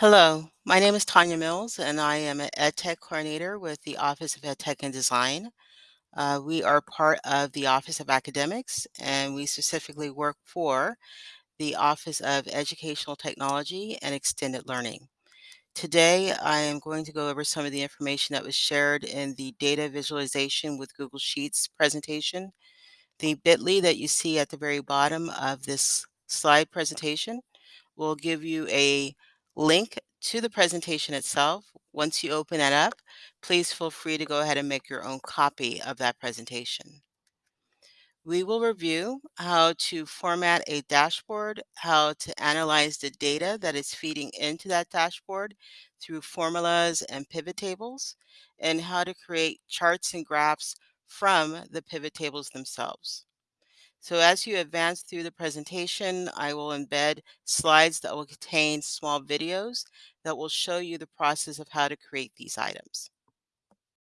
Hello, my name is Tanya Mills, and I am an EdTech coordinator with the Office of EdTech and Design. Uh, we are part of the Office of Academics, and we specifically work for the Office of Educational Technology and Extended Learning. Today, I am going to go over some of the information that was shared in the Data Visualization with Google Sheets presentation. The bit.ly that you see at the very bottom of this slide presentation will give you a link to the presentation itself. Once you open that up, please feel free to go ahead and make your own copy of that presentation. We will review how to format a dashboard, how to analyze the data that is feeding into that dashboard through formulas and pivot tables, and how to create charts and graphs from the pivot tables themselves. So as you advance through the presentation, I will embed slides that will contain small videos that will show you the process of how to create these items.